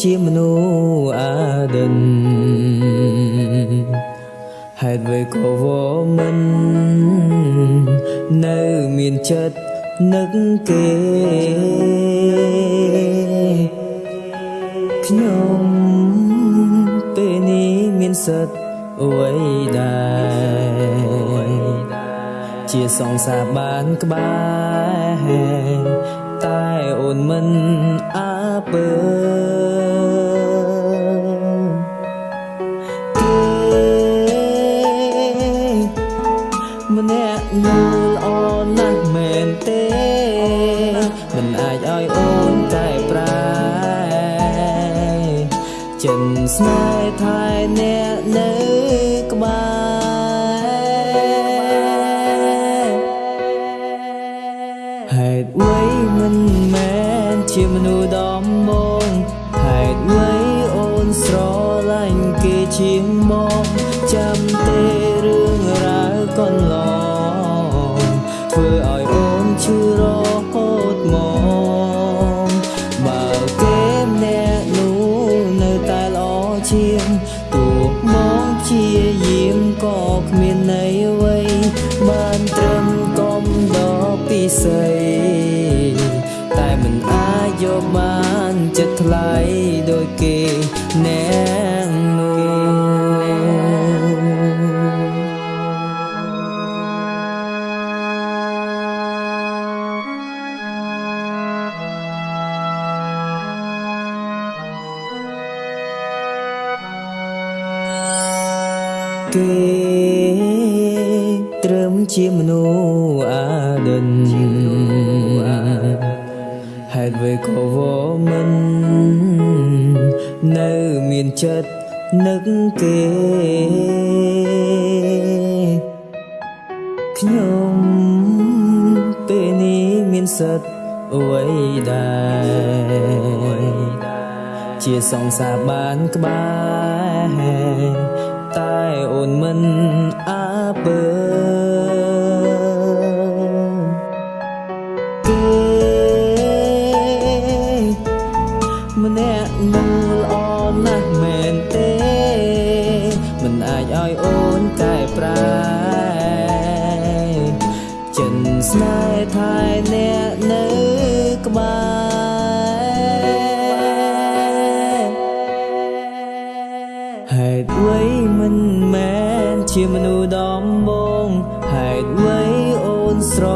ជាមនុស្សអាដិនហេតុអ្វីក៏វមិននៅមានចិត្តនឹកគេខ្ញុំពេលនេះមានសិទ្ធអ្វីដែរជាសងសាបានក្បែរតែអូនមិនអើពើ ល្អណាស់មែនទេមិនអាចឲ្យអូនកែប្រែចិនស្នេហ៍ថែអ្នកនៅក្បែរហេតុអ្វីមិនមែនជាមនុស្សដំបងហេតុអ្វីអូនស្រឡាញ់គេជាង ធ្វើឲ្យអូនឈឺរហូតមកបើគេម្នាក់នោះនៅតែល្អជាងទោះមកជាយាមក៏គ្មានន័យអ្វីបានត្រឹមកុំដល់ពិសីតែមិនអាចយកបានចិត្តថ្លៃដោយគេអ្នក គេត្រឹមជាមនុស្សអាដិនហេតុអ្វីក៏វមិននៅមានចិត្តនឹកគេខ្ញុំពេលនេះមានសិទ្ធអ្វីដែរជាសងសាបានក្បែរ តែអូនមិនអើពើគេម្នាក់នោះល្អណាស់មែនទេ មិនអាចឲ្យអូនកែប្រែចិនស្នេហ៍ថែ ជាមនុស្សដំបងហេតុអ្វីអូនស្រ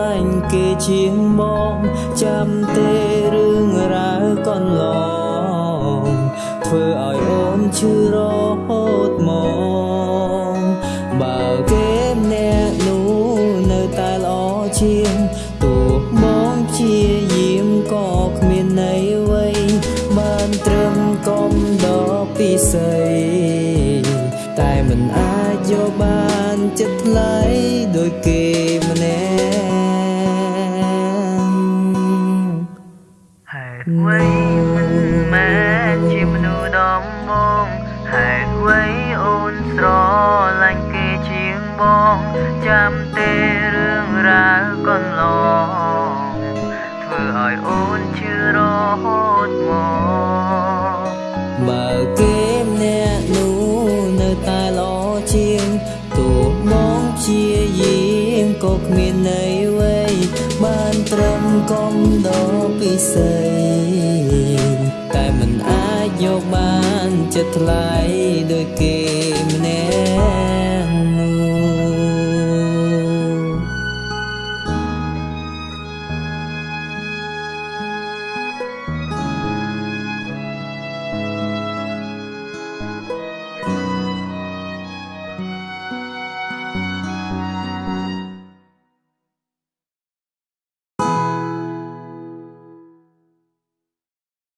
ឡាញ់គេជាងមកចាំទេរឿងរ៉ាវកន្លងធ្វើឲ្យអូនឈឺរហូតមកបើគេម្នាក់នោះនៅតែល្អជាងទោះមកជាយាមក៏គ្មានន័យអ្វីបានត្រឹមកុំដល់ពិសីតែមិនអាចយក បានចិត្តថ្លៃដោយគេម្នាក់ហេតុអ្វីមិនមែនជាមនុស្សដំបងហេតុអ្វីអូនស្រឡាញ់គេជាងបង ចាំទេរឿងរ៉ាវកន្លងធ្វើឲ្យអូនឈឺរហូតមកបើគេ កុំដល់ពិសីតែមិនអាចយកបានចិត្តថ្លៃដោយគេម្នាក់